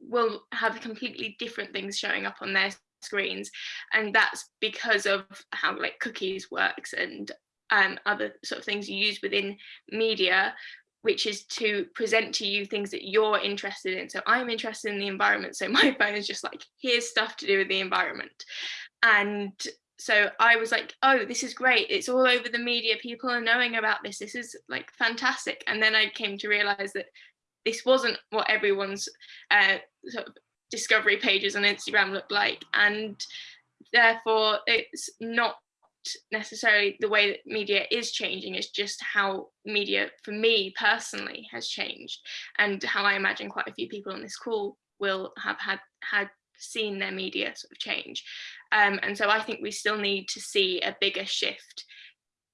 will have completely different things showing up on their screens. And that's because of how like cookies works and um, other sort of things you use within media which is to present to you things that you're interested in. So I'm interested in the environment. So (laughs) my phone is just like, here's stuff to do with the environment. And so I was like, oh, this is great. It's all over the media. People are knowing about this. This is like fantastic. And then I came to realize that this wasn't what everyone's uh, sort of discovery pages on Instagram looked like. And therefore it's not necessarily the way that media is changing it's just how media for me personally has changed and how I imagine quite a few people on this call will have had had seen their media sort of change um, and so I think we still need to see a bigger shift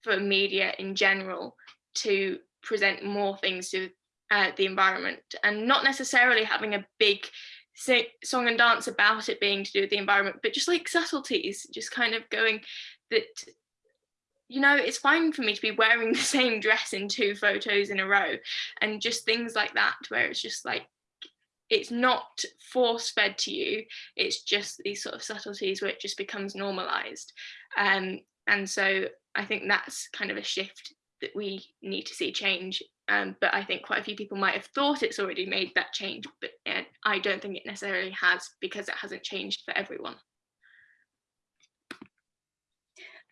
for media in general to present more things to uh, the environment and not necessarily having a big song and dance about it being to do with the environment but just like subtleties just kind of going that you know it's fine for me to be wearing (laughs) the same dress in two photos in a row and just things like that where it's just like it's not force fed to you it's just these sort of subtleties where it just becomes normalized um, and so i think that's kind of a shift that we need to see change um, but i think quite a few people might have thought it's already made that change but i don't think it necessarily has because it hasn't changed for everyone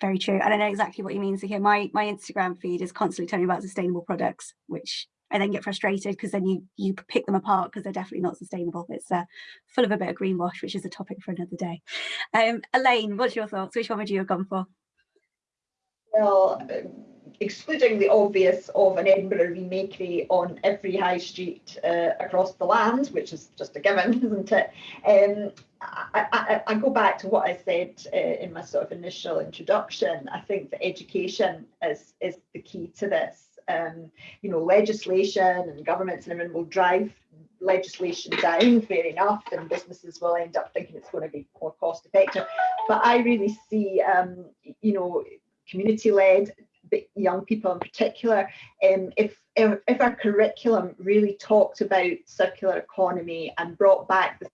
very true. And I know exactly what you mean. So here, my, my Instagram feed is constantly telling me about sustainable products, which I then get frustrated because then you you pick them apart because they're definitely not sustainable. It's uh, full of a bit of greenwash, which is a topic for another day. Um, Elaine, what's your thoughts? Which one would you have gone for? Well, excluding the obvious of an Edinburgh remakery on every high street uh, across the land, which is just a given, (laughs) isn't it? Um, I, I, I, go back to what I said uh, in my sort of initial introduction. I think that education is, is the key to this. Um, you know, legislation and governments and everything will drive legislation down, fair enough, and businesses will end up thinking it's going to be more cost effective. But I really see, um, you know, community led, young people in particular, um, if, if our curriculum really talked about circular economy and brought back the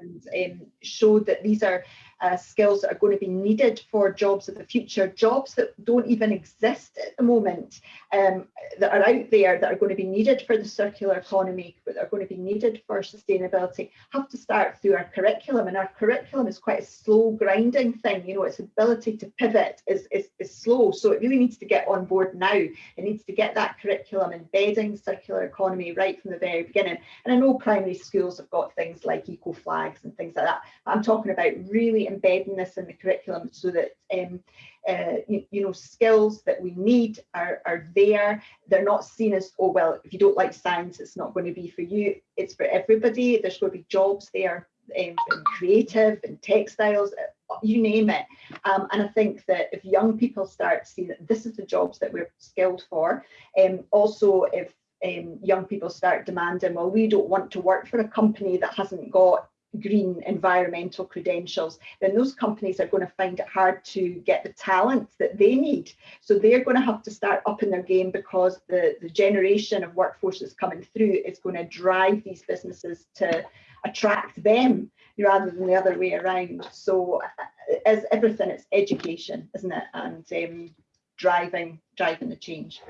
and um, showed that these are uh, skills that are going to be needed for jobs of the future, jobs that don't even exist at the moment, um, that are out there that are going to be needed for the circular economy, but are going to be needed for sustainability, have to start through our curriculum. And our curriculum is quite a slow grinding thing, you know, its ability to pivot is, is, is slow. So it really needs to get on board now. It needs to get that curriculum embedding circular economy right from the very beginning. And I know primary schools have got things like eco flags and things like that. I'm talking about really embedding this in the curriculum so that um, uh, you, you, know skills that we need are, are there. They're not seen as oh well if you don't like science it's not going to be for you. It's for everybody. There's going to be jobs there um, in creative and textiles uh, you name it. Um, and I think that if young people start to see that this is the jobs that we're skilled for, um, also if um, young people start demanding, well, we don't want to work for a company that hasn't got green environmental credentials, then those companies are going to find it hard to get the talent that they need. So they're going to have to start up in their game because the, the generation of workforce that's coming through is going to drive these businesses to attract them rather than the other way around. So uh, as everything, it's education, isn't it? And um, driving, driving the change.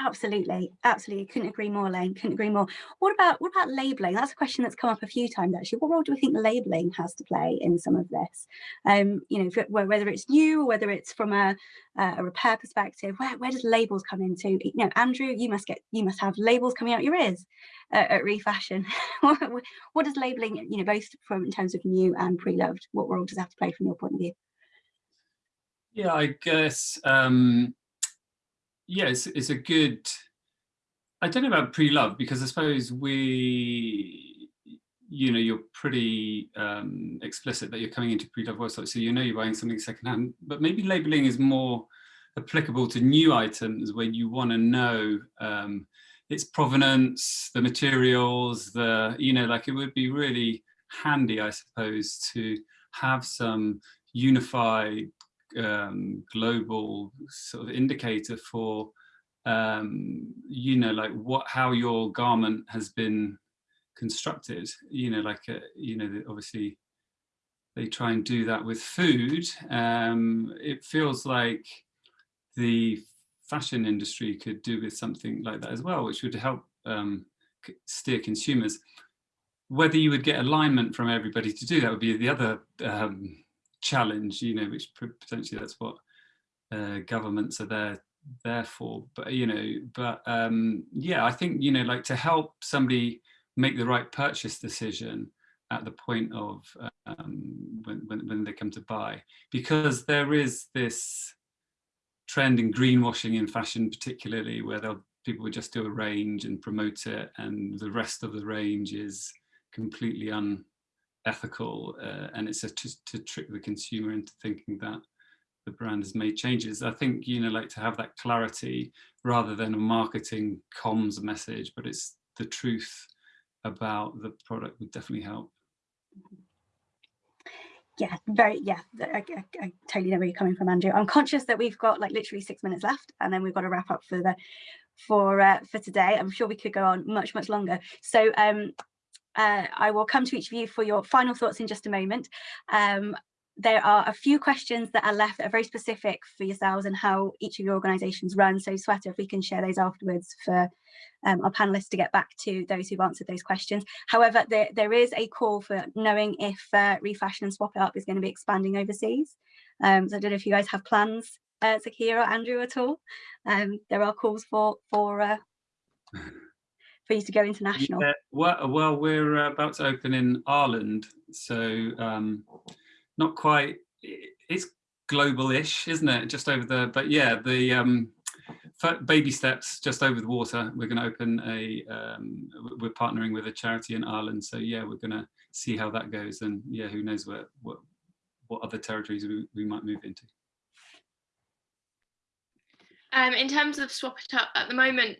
Absolutely, absolutely. Couldn't agree more, Lane. Couldn't agree more. What about what about labelling? That's a question that's come up a few times actually. What role do we think labelling has to play in some of this? Um, you know, whether it's new or whether it's from a, a repair perspective, where, where does labels come into? You know, Andrew, you must get you must have labels coming out your ears at Refashion. (laughs) what does labelling, you know, both from in terms of new and pre-loved, what role does it have to play from your point of view? Yeah, I guess um, yeah, it's, it's a good, I don't know about pre-love because I suppose we, you know, you're pretty um, explicit that you're coming into pre-love websites, so you know you're buying something secondhand, but maybe labeling is more applicable to new items when you want to know um, its provenance, the materials, the, you know, like it would be really handy, I suppose, to have some unified um, global sort of indicator for um, you know like what how your garment has been constructed you know like uh, you know obviously they try and do that with food. Um, it feels like the fashion industry could do with something like that as well which would help um, steer consumers. Whether you would get alignment from everybody to do that would be the other um, challenge, you know, which potentially that's what uh, governments are there there for. But you know, but um, yeah, I think you know, like to help somebody make the right purchase decision at the point of um, when, when, when they come to buy, because there is this trend in greenwashing in fashion, particularly where people would just do a range and promote it, and the rest of the range is completely un ethical uh, and it's to trick the consumer into thinking that the brand has made changes. I think, you know, like to have that clarity rather than a marketing comms message, but it's the truth about the product would definitely help. Yeah, very, yeah, I, I, I, totally know where you're coming from, Andrew. I'm conscious that we've got like literally six minutes left and then we've got to wrap up for the for uh, for today. I'm sure we could go on much, much longer. So um, uh, I will come to each of you for your final thoughts in just a moment. Um, there are a few questions that are left that are very specific for yourselves and how each of your organisations run. So Sweta, if we can share those afterwards for um, our panellists to get back to those who've answered those questions. However, there, there is a call for knowing if uh, Refashion and Swap It Up is going to be expanding overseas. Um, so I don't know if you guys have plans, uh, Zakia or Andrew at all. Um, there are calls for, for uh, (laughs) for you to go international? Yeah, well, well, we're about to open in Ireland, so um, not quite. It's global-ish, isn't it? Just over the, but yeah, the um, baby steps just over the water. We're going to open a, um, we're partnering with a charity in Ireland. So yeah, we're going to see how that goes. And yeah, who knows what, what, what other territories we, we might move into. Um, in terms of Swap It Up, at the moment,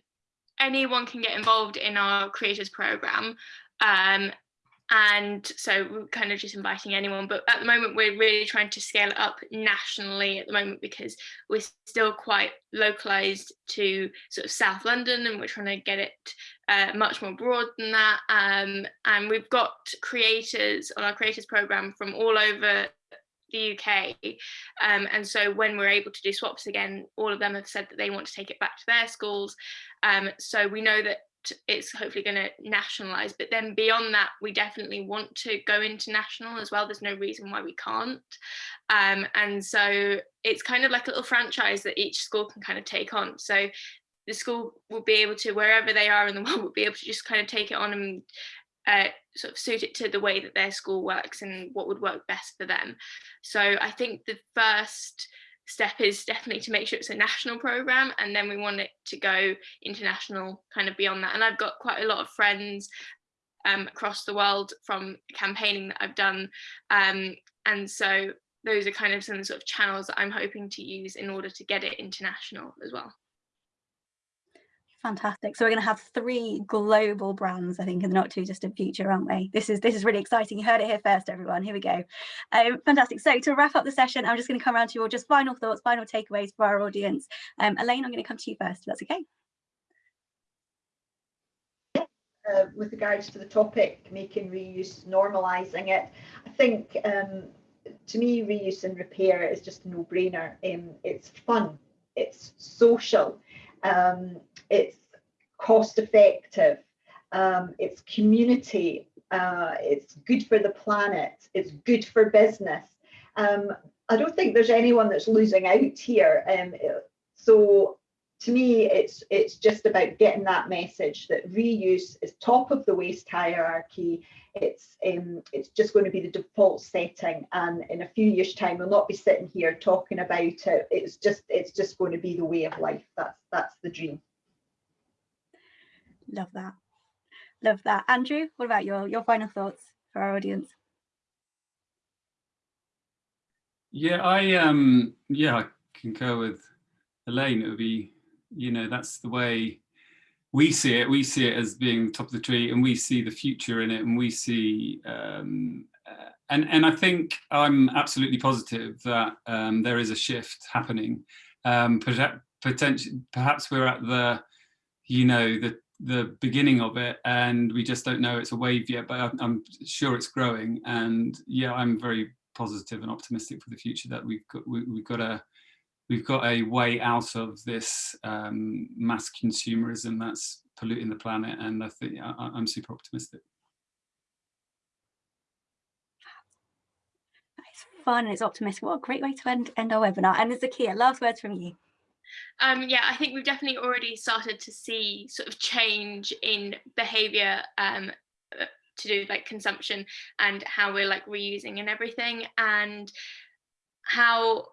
anyone can get involved in our creators program. Um, and so we're kind of just inviting anyone but at the moment we're really trying to scale it up nationally at the moment because we're still quite localized to sort of south london and we're trying to get it uh, much more broad than that um, and we've got creators on our creators program from all over the UK. Um, and so when we're able to do swaps again, all of them have said that they want to take it back to their schools. Um, so we know that it's hopefully going to nationalize but then beyond that we definitely want to go international as well. There's no reason why we can't. Um, and so it's kind of like a little franchise that each school can kind of take on. So the school will be able to wherever they are in the (laughs) world will be able to just kind of take it on and uh, sort of suit it to the way that their school works and what would work best for them. So i think the first step is definitely to make sure it's a national program and then we want it to go international kind of beyond that and I've got quite a lot of friends um, across the world from campaigning that I've done um, and so those are kind of some sort of channels that I'm hoping to use in order to get it international as well. Fantastic. So we're going to have three global brands, I think, in the not too distant future, aren't we? This is this is really exciting. You heard it here first, everyone. Here we go. Um, fantastic. So to wrap up the session, I'm just going to come around to your just final thoughts, final takeaways for our audience. Um, Elaine, I'm going to come to you first. If that's okay. Uh, with regards to the topic, making reuse, normalising it, I think um, to me, reuse and repair is just a no-brainer. Um, it's fun, it's social, um, it's cost effective, um, it's community, uh, it's good for the planet, it's good for business. Um, I don't think there's anyone that's losing out here. Um, so to me, it's it's just about getting that message that reuse is top of the waste hierarchy. It's um, it's just going to be the default setting, and in a few years' time, we'll not be sitting here talking about it. It's just it's just going to be the way of life. That's that's the dream. Love that. Love that. Andrew, what about your, your final thoughts for our audience? Yeah, I um yeah, I concur with Elaine. It would be, you know, that's the way we see it. We see it as being top of the tree and we see the future in it and we see um uh, and and I think I'm absolutely positive that um, there is a shift happening. Um, potentially, perhaps we're at the, you know, the the beginning of it and we just don't know it's a wave yet but I'm, sure it's growing and yeah I'm very positive and optimistic for the future that we've got we, have got a we've got a way out of this um, mass consumerism that's polluting the planet and I think I, I'm super optimistic. It's fun, it's optimistic. What a great way to end, end our webinar. And Zakia, last words from you. Um, yeah, I think we've definitely already started to see sort of change in behavior um, uh, to do like consumption and how we're like reusing and everything and how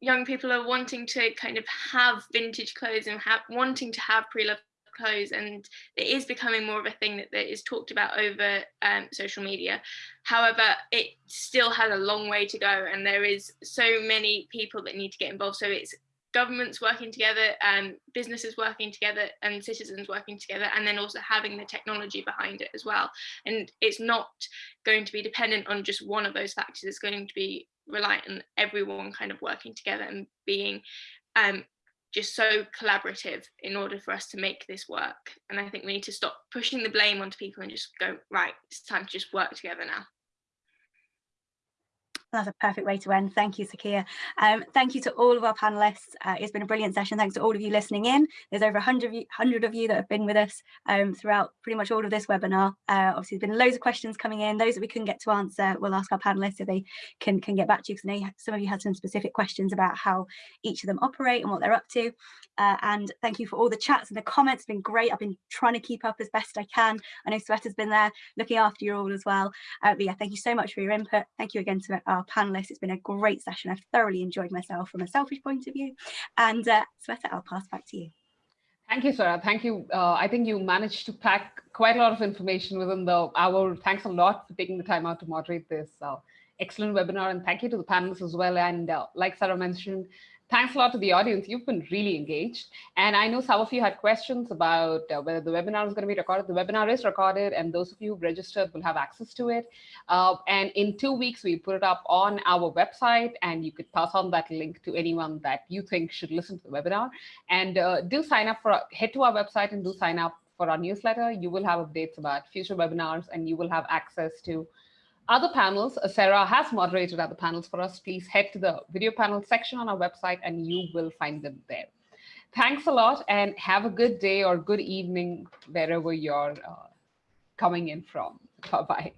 young people are wanting to kind of have vintage clothes and have wanting to have pre-loved clothes and it is becoming more of a thing that, that is talked about over um, social media. However it still has a long way to go and there is so many people that need to get involved so it's governments working together and businesses working together and citizens working together and then also having the technology behind it as well. And it's not going to be dependent on just one of those factors. It's going to be reliant on everyone kind of working together and being um, just so collaborative in order for us to make this work. And i think we need to stop pushing the blame onto people and just go right it's time to just work together now that's a perfect way to end. Thank you, Zakia. Um, thank you to all of our panelists. Uh, it's been a brilliant session. Thanks to all of you listening in. There's over 100 of you, 100 of you that have been with us um, throughout pretty much all of this webinar. Uh, obviously, there's been loads of questions coming in. Those that we couldn't get to answer, we'll ask our panelists if they can, can get back to you because some of you had some specific questions about how each of them operate and what they're up to. Uh, and thank you for all the chats and the comments. It's been great. I've been trying to keep up as best I can. I know Sweta's been there looking after you all as well. Uh, but yeah, thank you so much for your input. Thank you again to our our panelists. It's been a great session. I've thoroughly enjoyed myself from a selfish point of view. And uh, Sweta, I'll pass back to you. Thank you, Sarah. Thank you. Uh, I think you managed to pack quite a lot of information within the hour. Thanks a lot for taking the time out to moderate this uh, excellent webinar. And thank you to the panelists as well. And uh, like Sarah mentioned, Thanks a lot to the audience. You've been really engaged. And I know some of you had questions about uh, whether the webinar is going to be recorded. The webinar is recorded, and those of you who've registered will have access to it. Uh, and in two weeks, we put it up on our website, and you could pass on that link to anyone that you think should listen to the webinar. And uh, do sign up for, head to our website and do sign up for our newsletter. You will have updates about future webinars, and you will have access to other panels, uh, Sarah has moderated other panels for us. Please head to the video panel section on our website and you will find them there. Thanks a lot and have a good day or good evening wherever you're uh, coming in from. (laughs) Bye-bye.